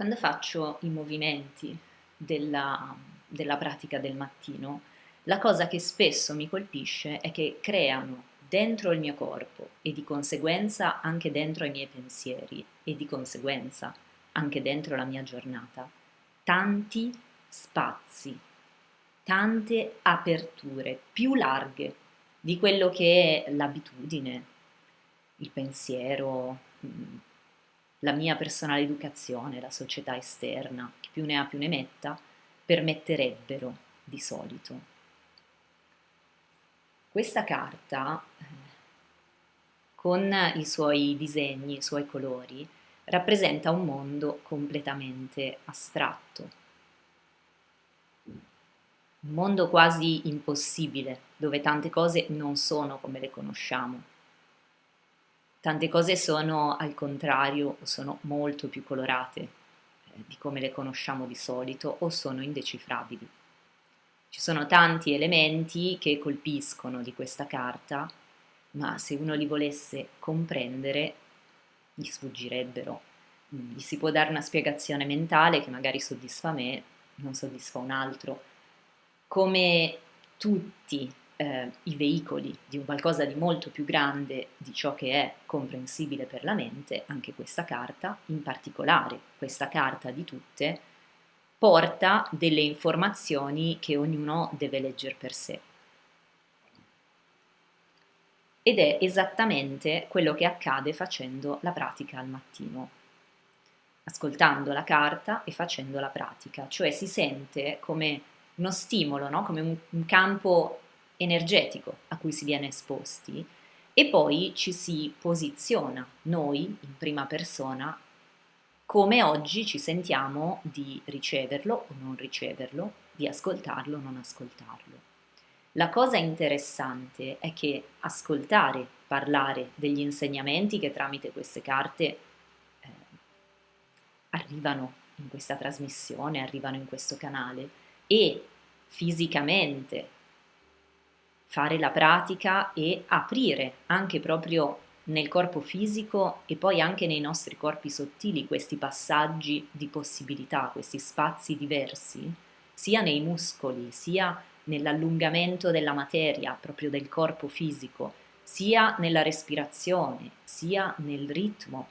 Quando faccio i movimenti della, della pratica del mattino, la cosa che spesso mi colpisce è che creano dentro il mio corpo e di conseguenza anche dentro i miei pensieri e di conseguenza anche dentro la mia giornata, tanti spazi, tante aperture più larghe di quello che è l'abitudine, il pensiero, la mia personale educazione, la società esterna, chi più ne ha più ne metta, permetterebbero di solito. Questa carta, eh, con i suoi disegni, i suoi colori, rappresenta un mondo completamente astratto. Un mondo quasi impossibile, dove tante cose non sono come le conosciamo Tante cose sono al contrario o sono molto più colorate eh, di come le conosciamo di solito o sono indecifrabili. Ci sono tanti elementi che colpiscono di questa carta, ma se uno li volesse comprendere gli sfuggirebbero. Mm, gli si può dare una spiegazione mentale che magari soddisfa me, non soddisfa un altro. Come tutti eh, i veicoli di un qualcosa di molto più grande di ciò che è comprensibile per la mente, anche questa carta, in particolare questa carta di tutte, porta delle informazioni che ognuno deve leggere per sé. Ed è esattamente quello che accade facendo la pratica al mattino, ascoltando la carta e facendo la pratica, cioè si sente come uno stimolo, no? come un, un campo energetico a cui si viene esposti e poi ci si posiziona noi in prima persona come oggi ci sentiamo di riceverlo o non riceverlo, di ascoltarlo o non ascoltarlo. La cosa interessante è che ascoltare, parlare degli insegnamenti che tramite queste carte eh, arrivano in questa trasmissione, arrivano in questo canale e fisicamente fare la pratica e aprire anche proprio nel corpo fisico e poi anche nei nostri corpi sottili questi passaggi di possibilità, questi spazi diversi, sia nei muscoli, sia nell'allungamento della materia, proprio del corpo fisico, sia nella respirazione, sia nel ritmo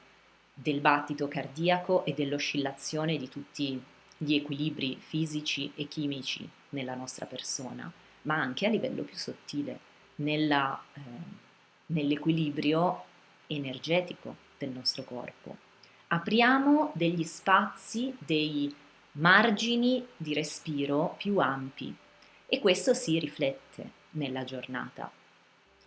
del battito cardiaco e dell'oscillazione di tutti gli equilibri fisici e chimici nella nostra persona ma anche a livello più sottile, nella, eh, nell'equilibrio energetico del nostro corpo. Apriamo degli spazi, dei margini di respiro più ampi e questo si riflette nella giornata.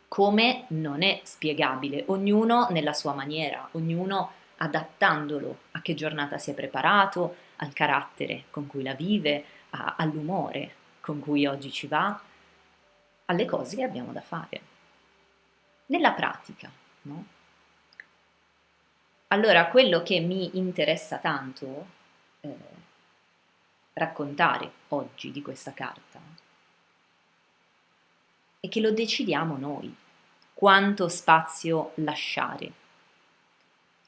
Come non è spiegabile, ognuno nella sua maniera, ognuno adattandolo a che giornata si è preparato, al carattere con cui la vive, a, all'umore con cui oggi ci va, alle cose che abbiamo da fare. Nella pratica, no? Allora, quello che mi interessa tanto eh, raccontare oggi di questa carta è che lo decidiamo noi, quanto spazio lasciare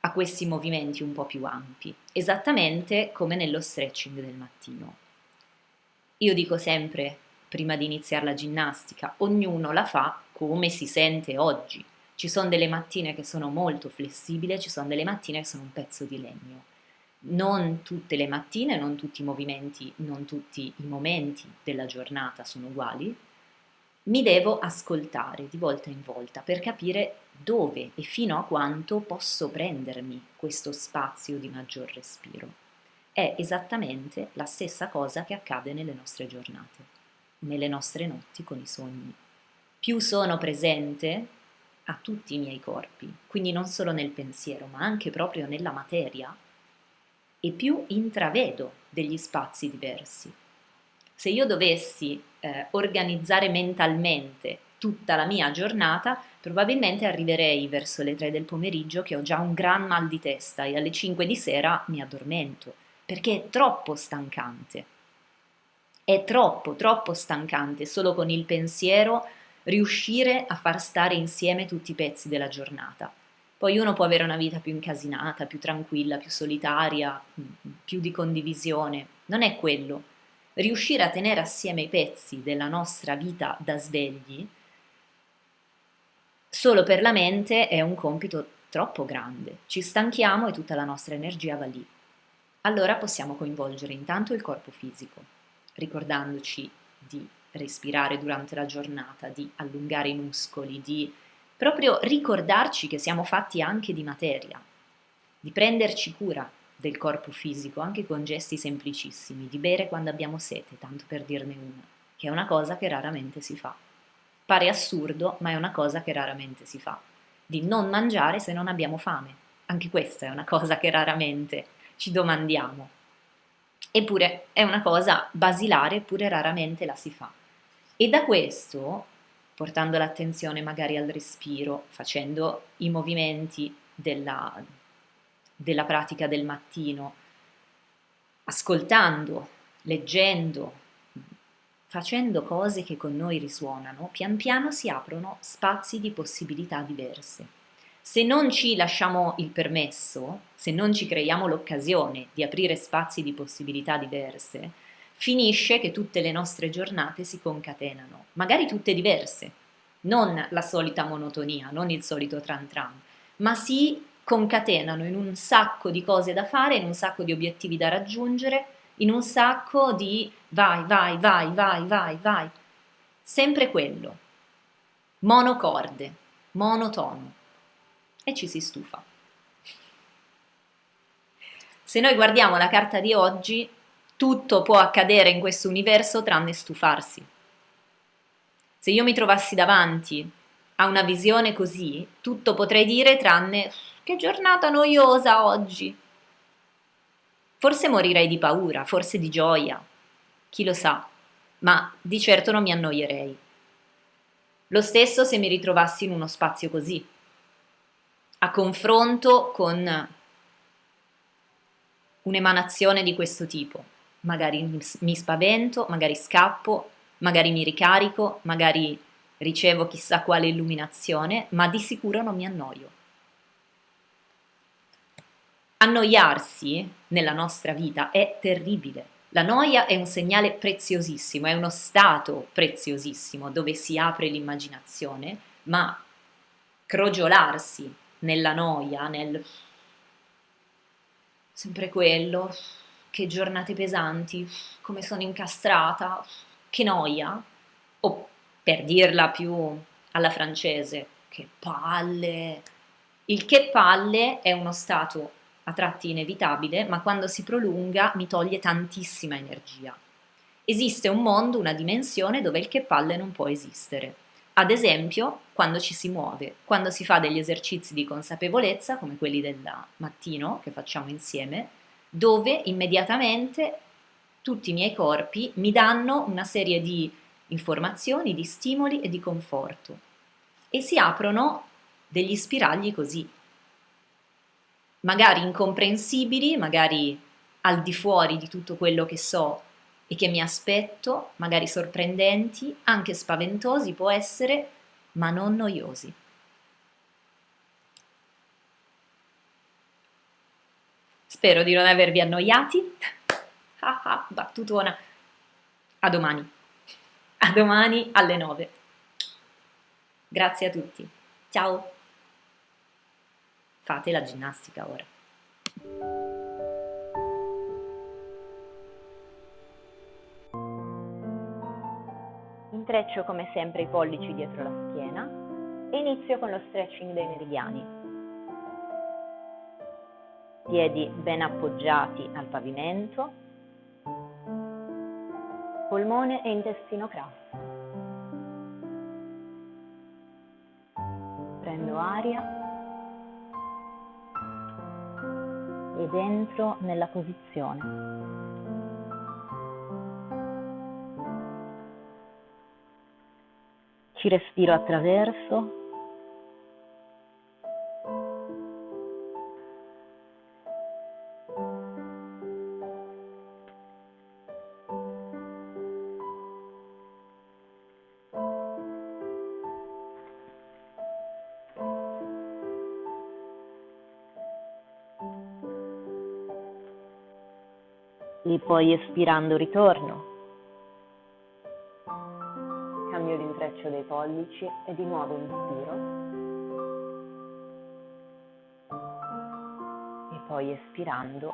a questi movimenti un po' più ampi, esattamente come nello stretching del mattino. Io dico sempre, prima di iniziare la ginnastica, ognuno la fa come si sente oggi. Ci sono delle mattine che sono molto flessibili, ci sono delle mattine che sono un pezzo di legno. Non tutte le mattine, non tutti i movimenti, non tutti i momenti della giornata sono uguali. Mi devo ascoltare di volta in volta per capire dove e fino a quanto posso prendermi questo spazio di maggior respiro è esattamente la stessa cosa che accade nelle nostre giornate, nelle nostre notti con i sogni. Più sono presente a tutti i miei corpi, quindi non solo nel pensiero, ma anche proprio nella materia, e più intravedo degli spazi diversi. Se io dovessi eh, organizzare mentalmente tutta la mia giornata, probabilmente arriverei verso le 3 del pomeriggio che ho già un gran mal di testa e alle 5 di sera mi addormento perché è troppo stancante. È troppo, troppo stancante solo con il pensiero riuscire a far stare insieme tutti i pezzi della giornata. Poi uno può avere una vita più incasinata, più tranquilla, più solitaria, più di condivisione, non è quello. Riuscire a tenere assieme i pezzi della nostra vita da svegli solo per la mente è un compito troppo grande. Ci stanchiamo e tutta la nostra energia va lì. Allora possiamo coinvolgere intanto il corpo fisico, ricordandoci di respirare durante la giornata, di allungare i muscoli, di proprio ricordarci che siamo fatti anche di materia, di prenderci cura del corpo fisico anche con gesti semplicissimi, di bere quando abbiamo sete, tanto per dirne una, che è una cosa che raramente si fa. Pare assurdo, ma è una cosa che raramente si fa. Di non mangiare se non abbiamo fame. Anche questa è una cosa che raramente ci domandiamo. Eppure è una cosa basilare, eppure raramente la si fa. E da questo, portando l'attenzione magari al respiro, facendo i movimenti della, della pratica del mattino, ascoltando, leggendo, facendo cose che con noi risuonano, pian piano si aprono spazi di possibilità diverse. Se non ci lasciamo il permesso, se non ci creiamo l'occasione di aprire spazi di possibilità diverse, finisce che tutte le nostre giornate si concatenano, magari tutte diverse, non la solita monotonia, non il solito tran tran, ma si concatenano in un sacco di cose da fare, in un sacco di obiettivi da raggiungere, in un sacco di vai, vai, vai, vai, vai, vai. Sempre quello. Monocorde, monotono. E ci si stufa. Se noi guardiamo la carta di oggi, tutto può accadere in questo universo tranne stufarsi. Se io mi trovassi davanti a una visione così, tutto potrei dire tranne che giornata noiosa oggi. Forse morirei di paura, forse di gioia, chi lo sa, ma di certo non mi annoierei. Lo stesso se mi ritrovassi in uno spazio così, a confronto con un'emanazione di questo tipo. Magari mi spavento, magari scappo, magari mi ricarico, magari ricevo chissà quale illuminazione, ma di sicuro non mi annoio. Annoiarsi nella nostra vita è terribile. La noia è un segnale preziosissimo, è uno stato preziosissimo dove si apre l'immaginazione, ma crogiolarsi nella noia, nel sempre quello, che giornate pesanti, come sono incastrata, che noia, o per dirla più alla francese, che palle. Il che palle è uno stato a tratti inevitabile, ma quando si prolunga mi toglie tantissima energia. Esiste un mondo, una dimensione dove il che palle non può esistere. Ad esempio, quando ci si muove, quando si fa degli esercizi di consapevolezza, come quelli del mattino che facciamo insieme, dove immediatamente tutti i miei corpi mi danno una serie di informazioni, di stimoli e di conforto. E si aprono degli spiragli così, magari incomprensibili, magari al di fuori di tutto quello che so e che mi aspetto, magari sorprendenti, anche spaventosi può essere, ma non noiosi. Spero di non avervi annoiati. Ah ah, battutona. A domani. A domani alle 9. Grazie a tutti. Ciao fate la ginnastica ora. Intreccio come sempre i pollici dietro la schiena e inizio con lo stretching dei meridiani. Piedi ben appoggiati al pavimento, polmone e intestino grasso. Prendo aria ed entro nella posizione. ci respiro attraverso. E poi espirando ritorno. Pollici e di nuovo inspiro. E poi espirando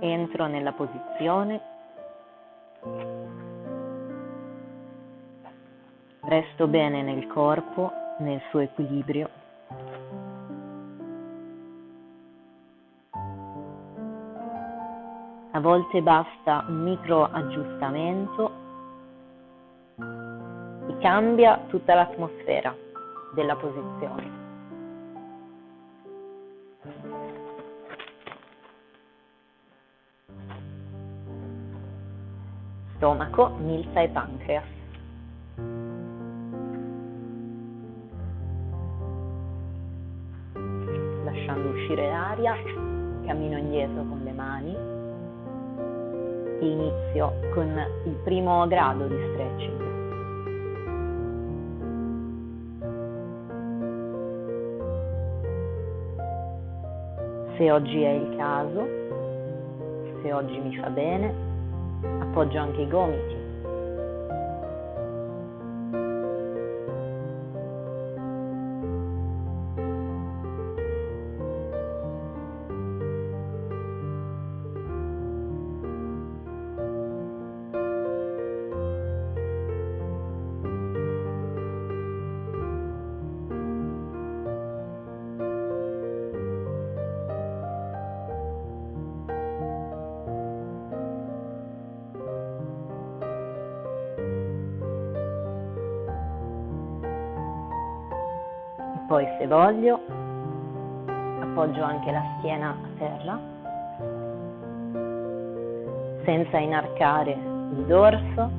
entro nella posizione, resto bene nel corpo, nel suo equilibrio. Volte basta un micro aggiustamento e cambia tutta l'atmosfera della posizione. stomaco, milza e pancreas. Lasciando uscire l'aria, cammino indietro con le mani inizio con il primo grado di stretching. Se oggi è il caso, se oggi mi fa bene, appoggio anche i gomiti. Poi se voglio appoggio anche la schiena a terra senza inarcare il dorso,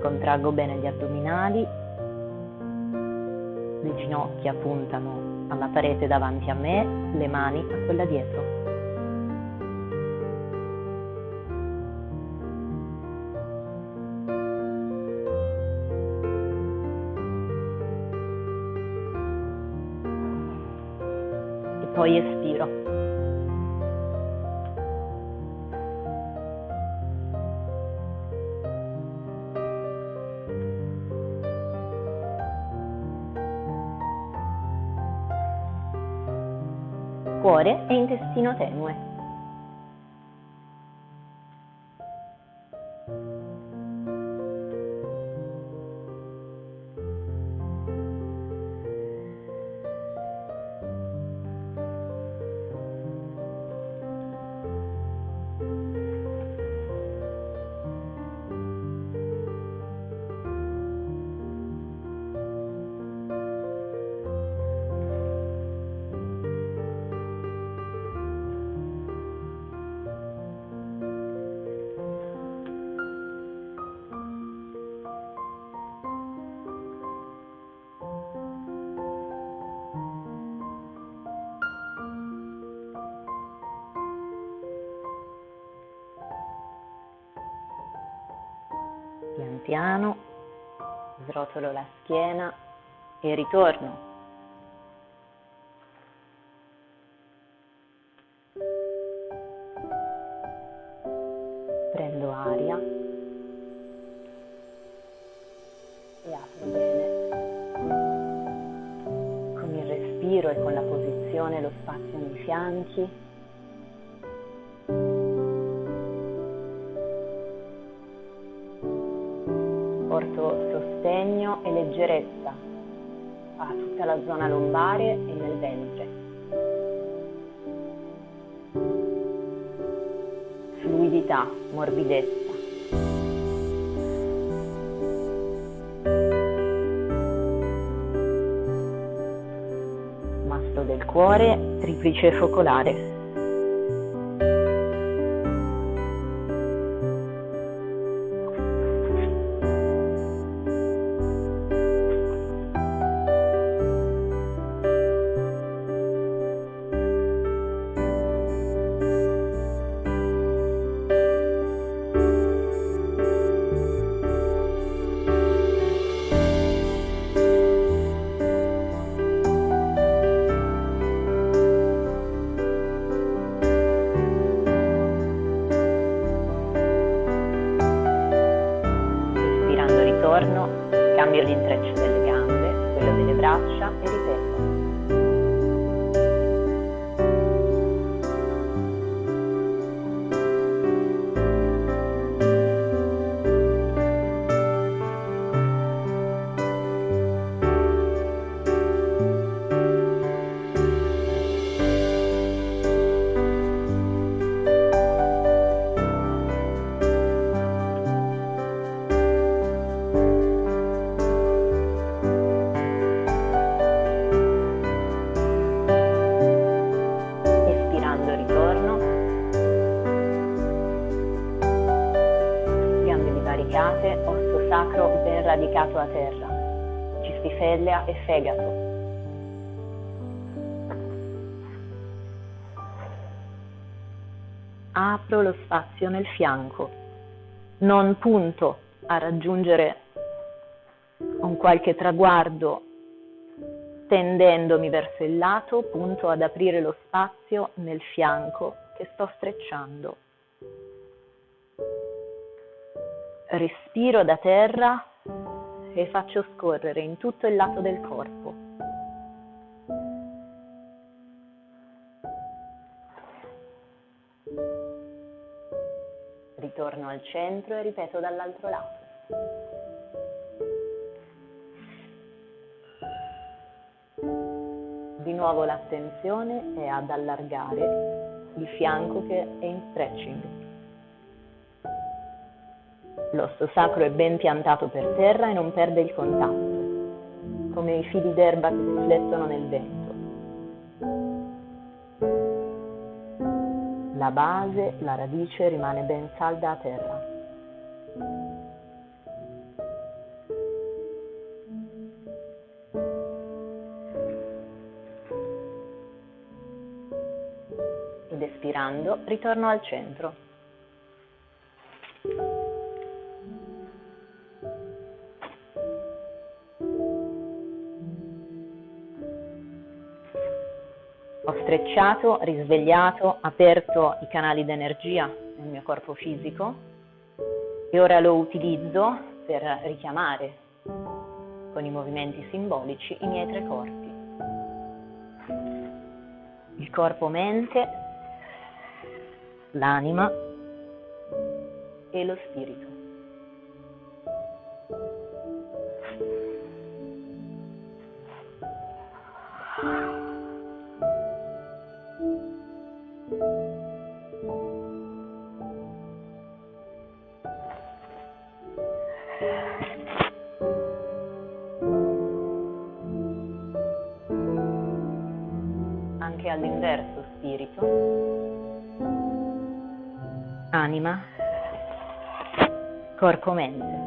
contraggo bene gli addominali, le ginocchia puntano alla parete davanti a me, le mani a quella dietro. Poi espiro. Cuore e intestino tenue. Piano, srotolo la schiena e ritorno. Sostegno e leggerezza a tutta la zona lombare e nel ventre. Fluidità, morbidezza. Del cuore, triplice focolare. Cistifellea e fegato. Apro lo spazio nel fianco, non punto a raggiungere un qualche traguardo tendendomi verso il lato, punto ad aprire lo spazio nel fianco che sto strecciando. Respiro da terra e faccio scorrere in tutto il lato del corpo. Ritorno al centro e ripeto dall'altro lato. Di nuovo l'attenzione è ad allargare il fianco che è in stretching. L'osso sacro è ben piantato per terra e non perde il contatto, come i fili d'erba che si flettono nel vento. La base, la radice rimane ben salda a terra. Ed espirando ritorno al centro. Strecciato, risvegliato, aperto i canali d'energia nel mio corpo fisico e ora lo utilizzo per richiamare con i movimenti simbolici i miei tre corpi. Il corpo mente, l'anima e lo spirito. cor comente.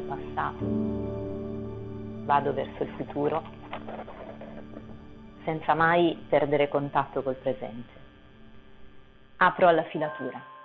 Dal passato, vado verso il futuro, senza mai perdere contatto col presente. Apro alla filatura.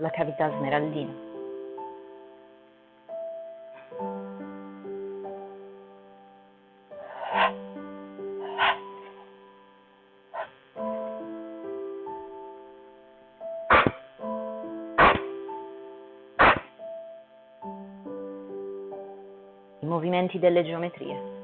La cavità smeraldina. I movimenti delle geometrie.